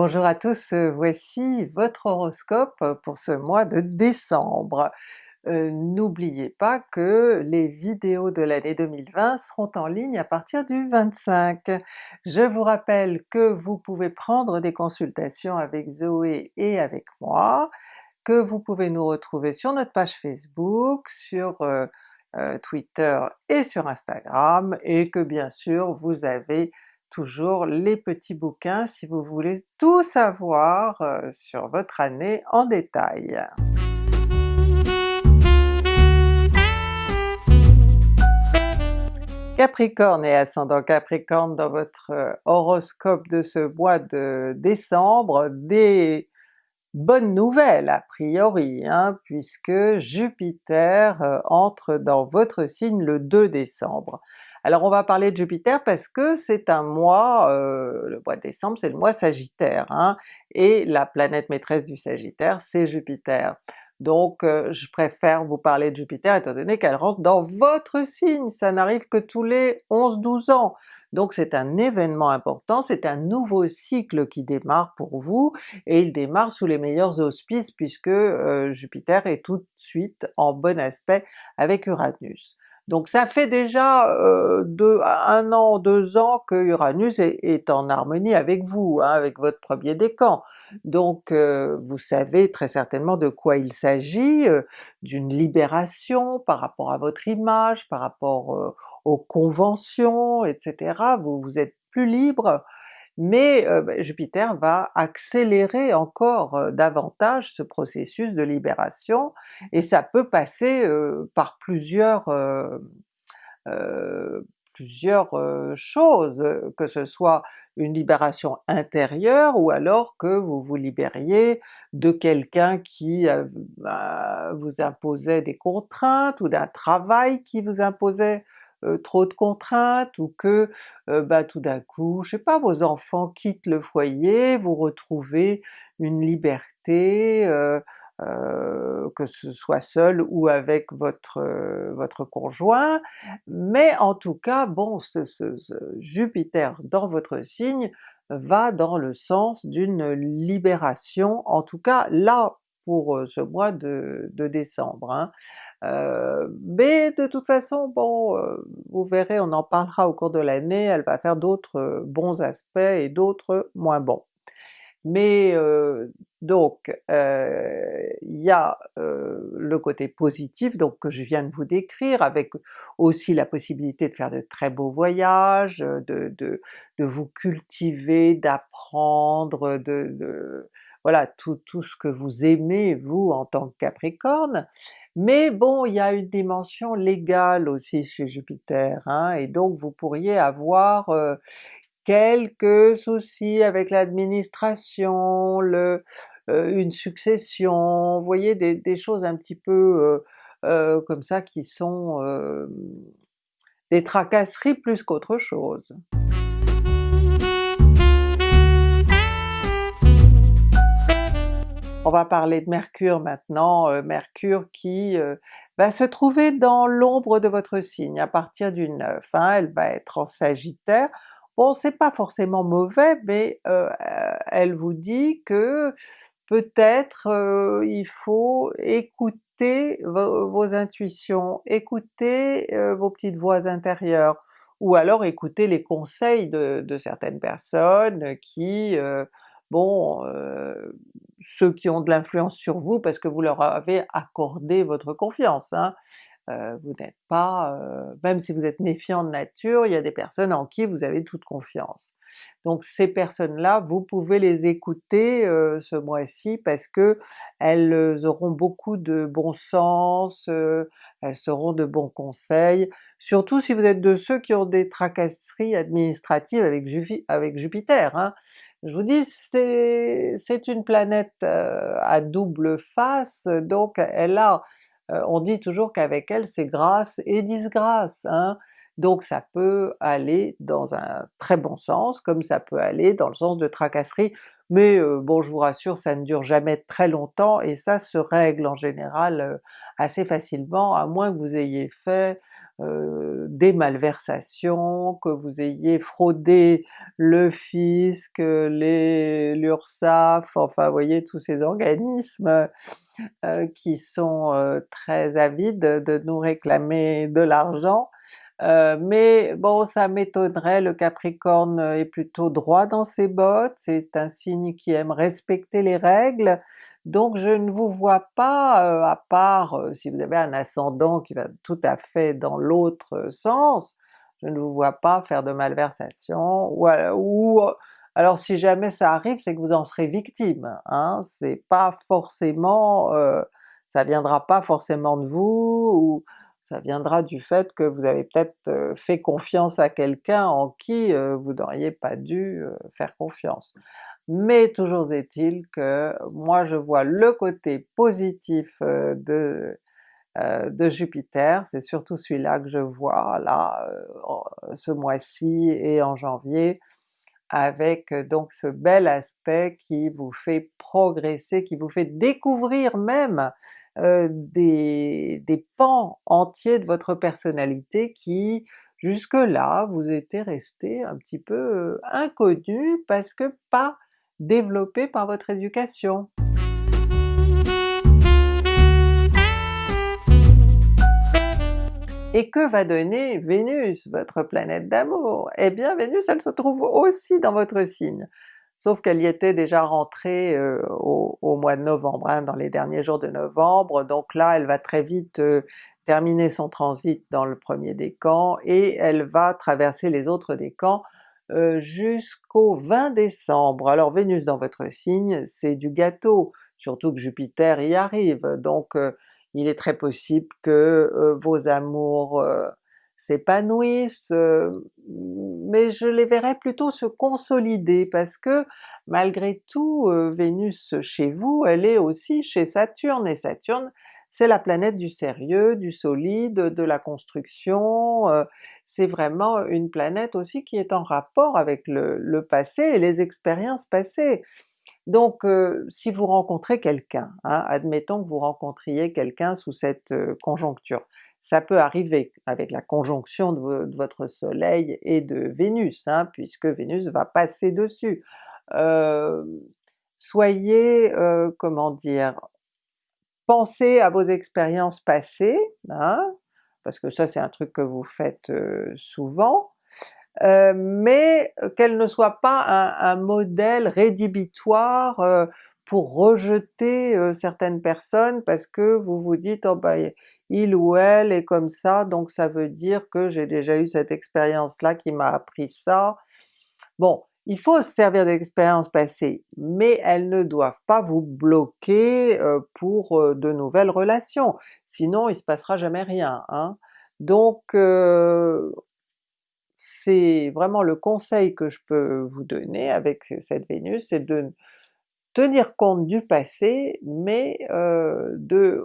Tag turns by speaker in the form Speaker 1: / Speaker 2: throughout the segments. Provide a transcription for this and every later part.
Speaker 1: Bonjour à tous, euh, voici votre horoscope pour ce mois de décembre. Euh, N'oubliez pas que les vidéos de l'année 2020 seront en ligne à partir du 25. Je vous rappelle que vous pouvez prendre des consultations avec Zoé et avec moi, que vous pouvez nous retrouver sur notre page Facebook, sur euh, Twitter et sur Instagram, et que bien sûr vous avez toujours les petits bouquins si vous voulez tout savoir euh, sur votre année en détail. Capricorne et ascendant Capricorne dans votre euh, horoscope de ce mois de décembre, des bonnes nouvelles a priori, hein, puisque Jupiter euh, entre dans votre signe le 2 décembre. Alors on va parler de Jupiter parce que c'est un mois, euh, le mois de décembre c'est le mois Sagittaire, hein, et la planète maîtresse du Sagittaire c'est Jupiter. Donc euh, je préfère vous parler de Jupiter étant donné qu'elle rentre dans votre signe, ça n'arrive que tous les 11-12 ans. Donc c'est un événement important, c'est un nouveau cycle qui démarre pour vous, et il démarre sous les meilleurs auspices puisque euh, Jupiter est tout de suite en bon aspect avec Uranus. Donc ça fait déjà euh, un an, deux ans que Uranus est, en harmonie avec vous, hein, avec votre premier décan. Donc euh, vous savez très certainement de quoi il s'agit, euh, d'une libération par rapport à votre image, par rapport aux conventions, etc. Vous, vous êtes plus libre, mais euh, ben, Jupiter va accélérer encore euh, davantage ce processus de libération, et ça peut passer euh, par plusieurs plusieurs choses, que ce soit une libération intérieure ou alors que vous vous libériez de quelqu'un qui bah, vous imposait des contraintes ou d'un travail qui vous imposait euh, trop de contraintes ou que euh, bah, tout d'un coup, je sais pas, vos enfants quittent le foyer, vous retrouvez une liberté, euh, que ce soit seul ou avec votre, votre conjoint, mais en tout cas, bon, Jupiter dans votre signe va dans le sens d'une libération, en tout cas là pour ce mois de, décembre. Hein. Mais de toute façon, bon, vous verrez, on en parlera au cours de l'année, elle va faire d'autres bons aspects et d'autres moins bons. Mais donc il y a le côté positif donc que je viens de vous décrire, avec aussi la possibilité de faire de très beaux voyages, de, de, de vous cultiver, d'apprendre, de, de, voilà tout, tout ce que vous aimez vous en tant que Capricorne, mais bon, il y a une dimension légale aussi chez Jupiter, hein, et donc vous pourriez avoir euh, quelques soucis avec l'administration, euh, une succession, vous voyez des, choses un petit peu euh, comme ça qui sont des tracasseries plus qu'autre chose. On va parler de Mercure maintenant, euh, Mercure qui euh, va se trouver dans l'ombre de votre signe à partir du 9, hein. elle va être en Sagittaire. Bon c'est pas forcément mauvais, mais euh, elle vous dit que peut-être il faut écouter vos, intuitions, écouter vos petites voix intérieures, ou alors écouter les conseils de, de certaines personnes qui bon, euh, ceux qui ont de l'influence sur vous parce que vous leur avez accordé votre confiance, hein. Euh, vous n'êtes pas, euh, même si vous êtes méfiant de nature, il y a des personnes en qui vous avez toute confiance. Donc ces personnes-là, vous pouvez les écouter ce mois-ci parce que elles auront beaucoup de bon sens, elles seront de bons conseils, surtout si vous êtes de ceux qui ont des tracasseries administratives avec, Jupiter. Hein. Je vous dis, c'est une planète euh, à double face, donc elle a, euh, on dit toujours qu'avec elle c'est grâce et disgrâce, hein? donc ça peut aller dans un très bon sens, comme ça peut aller dans le sens de tracasserie, mais euh, bon je vous rassure ça ne dure jamais très longtemps et ça se règle en général assez facilement, à moins que vous ayez fait des malversations, que vous ayez fraudé le fisc, les l'URSSAF, enfin voyez tous ces organismes qui sont très avides de nous réclamer de l'argent, euh, mais bon ça m'étonnerait, le Capricorne est plutôt droit dans ses bottes, c'est un signe qui aime respecter les règles, donc je ne vous vois pas, euh, à part euh, si vous avez un ascendant qui va tout à fait dans l'autre sens, je ne vous vois pas faire de malversation, ou, ou alors si jamais ça arrive c'est que vous en serez victime, hein, c'est pas forcément, ça viendra pas forcément de vous, ou ça viendra du fait que vous avez peut-être fait confiance à quelqu'un en qui vous n'auriez pas dû faire confiance. Mais toujours est-il que moi je vois le côté positif de, de Jupiter, c'est surtout celui-là que je vois là ce mois-ci et en janvier, avec donc ce bel aspect qui vous fait progresser, qui vous fait découvrir même euh, des, des, pans entiers de votre personnalité qui jusque-là vous étaient restés un petit peu euh, inconnus parce que pas développés par votre éducation. Et que va donner Vénus, votre planète d'amour? Eh bien Vénus elle se trouve aussi dans votre signe sauf qu'elle y était déjà rentrée euh, au, mois de novembre, hein, dans les derniers jours de novembre, donc là elle va très vite euh, terminer son transit dans le premier décan et elle va traverser les autres décans jusqu'au 20 décembre. Alors Vénus dans votre signe c'est du gâteau, surtout que Jupiter y arrive, donc il est très possible que vos amours s'épanouissent, mais je les verrais plutôt se consolider parce que malgré tout Vénus chez vous, elle est aussi chez Saturne, et Saturne c'est la planète du sérieux, du solide, de la construction, c'est vraiment une planète aussi qui est en rapport avec le, passé et les expériences passées. Donc si vous rencontrez quelqu'un, hein, admettons que vous rencontriez quelqu'un sous cette conjoncture, ça peut arriver avec la conjonction de, votre soleil et de Vénus, hein, puisque Vénus va passer dessus. Euh, soyez, euh, comment dire, pensez à vos expériences passées, hein, parce que ça c'est un truc que vous faites euh, souvent, mais qu'elle ne soit pas un, modèle rédhibitoire pour rejeter certaines personnes parce que vous vous dites oh ben il ou elle est comme ça, donc ça veut dire que j'ai déjà eu cette expérience-là qui m'a appris ça. Bon, il faut se servir d'expériences passées, mais elles ne doivent pas vous bloquer pour de nouvelles relations, sinon il se passera jamais rien. Hein. Donc c'est vraiment le conseil que je peux vous donner avec cette Vénus, c'est de tenir compte du passé, mais euh, de,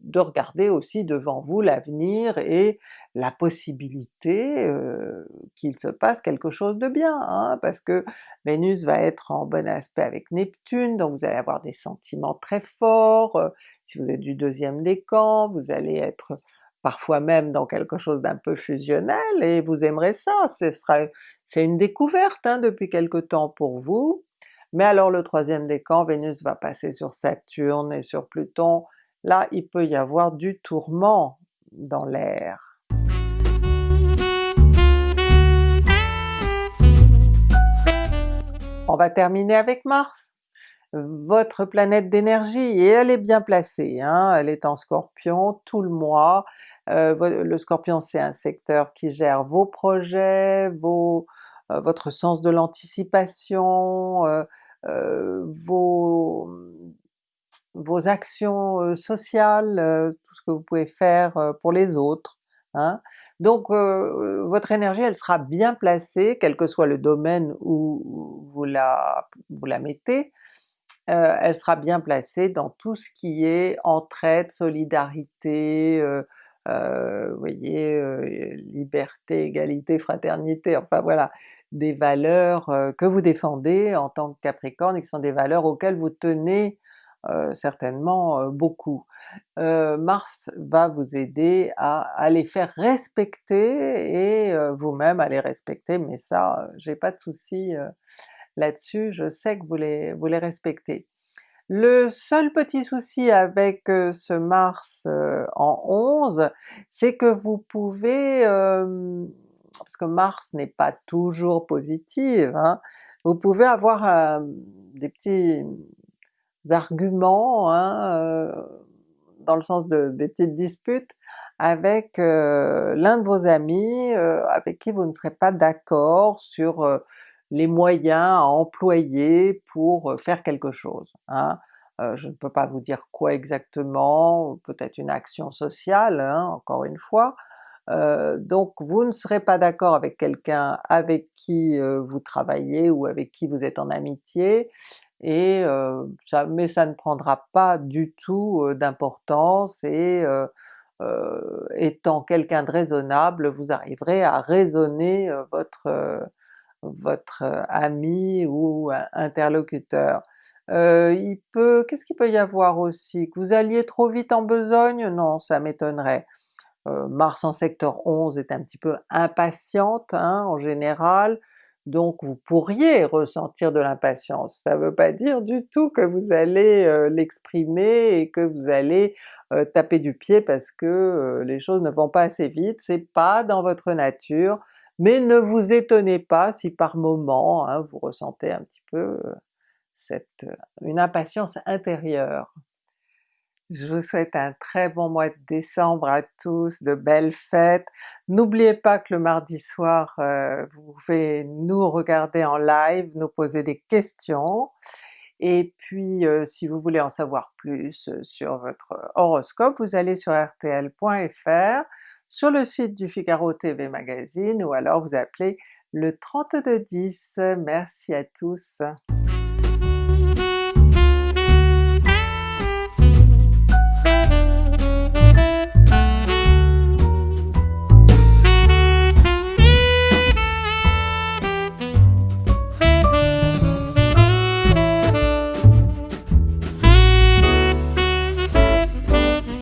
Speaker 1: de, regarder aussi devant vous l'avenir et la possibilité euh, qu'il se passe quelque chose de bien, hein, parce que Vénus va être en bon aspect avec Neptune, donc vous allez avoir des sentiments très forts, euh, si vous êtes du deuxième décan, vous allez être parfois même dans quelque chose d'un peu fusionnel, et vous aimerez ça, ce sera c'est une découverte hein, depuis quelque temps pour vous, mais alors le troisième décan, Vénus va passer sur Saturne et sur Pluton, là il peut y avoir du tourment dans l'air. On va terminer avec Mars, votre planète d'énergie, et elle est bien placée, hein? elle est en Scorpion tout le mois, euh, le Scorpion c'est un secteur qui gère vos projets, euh, votre sens de l'anticipation, euh, vos, vos actions euh, sociales, euh, tout ce que vous pouvez faire pour les autres. Hein. Donc votre énergie elle sera bien placée, quel que soit le domaine où vous la, vous la mettez, elle sera bien placée dans tout ce qui est entraide, solidarité, vous voyez, liberté, égalité, fraternité, enfin voilà, des valeurs que vous défendez en tant que Capricorne et qui sont des valeurs auxquelles vous tenez certainement beaucoup. Mars va vous aider à, les faire respecter et vous-même à les respecter, mais ça j'ai pas de souci là-dessus, je sais que vous les respectez. Le seul petit souci avec ce Mars en 11, c'est que vous pouvez, parce que Mars n'est pas toujours positive, hein, vous pouvez avoir des petits arguments, hein, dans le sens de des petites disputes avec l'un de vos amis avec qui vous ne serez pas d'accord sur les moyens à employer pour faire quelque chose. Hein. je ne peux pas vous dire quoi exactement, peut-être une action sociale, hein, encore une fois, donc vous ne serez pas d'accord avec quelqu'un avec qui vous travaillez ou avec qui vous êtes en amitié, et ça, mais ça ne prendra pas du tout d'importance et étant quelqu'un de raisonnable, vous arriverez à raisonner votre votre ami ou interlocuteur. il peut, qu'est-ce qu'il peut y avoir aussi? Que vous alliez trop vite en besogne? Non, ça m'étonnerait. Mars en secteur 11 est un petit peu impatiente hein, en général, donc vous pourriez ressentir de l'impatience. Ça veut pas dire du tout que vous allez l'exprimer et que vous allez taper du pied parce que les choses ne vont pas assez vite, c'est pas dans votre nature, mais ne vous étonnez pas si par moment hein, vous ressentez un petit peu cette, une impatience intérieure. Je vous souhaite un très bon mois de décembre à tous, de belles fêtes. N'oubliez pas que le mardi soir, euh, vous pouvez nous regarder en live, nous poser des questions, et puis euh, si vous voulez en savoir plus euh, sur votre horoscope, vous allez sur rtl.fr, sur le site du Figaro TV Magazine, ou alors vous appelez le 3210. Merci à tous!